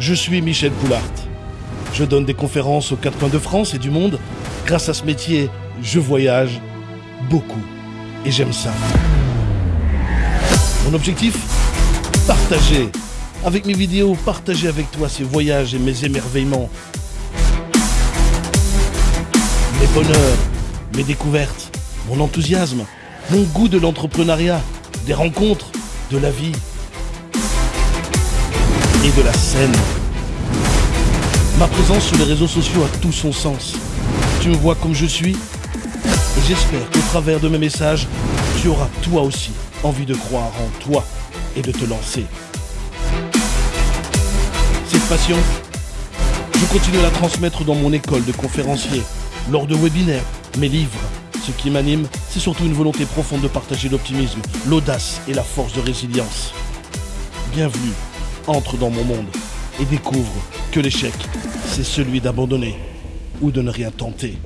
Je suis Michel Poulart. Je donne des conférences aux quatre coins de France et du monde. Grâce à ce métier, je voyage beaucoup. Et j'aime ça. Mon objectif Partager. Avec mes vidéos, partager avec toi ces voyages et mes émerveillements. Mes bonheurs, mes découvertes, mon enthousiasme, mon goût de l'entrepreneuriat, des rencontres, de la vie et de la scène. Ma présence sur les réseaux sociaux a tout son sens. Tu me vois comme je suis j'espère qu'au travers de mes messages, tu auras toi aussi envie de croire en toi et de te lancer. Cette passion, je continue à la transmettre dans mon école de conférencier, lors de webinaires, mes livres. Ce qui m'anime, c'est surtout une volonté profonde de partager l'optimisme, l'audace et la force de résilience. Bienvenue, entre dans mon monde et découvre que l'échec, c'est celui d'abandonner ou de ne rien tenter.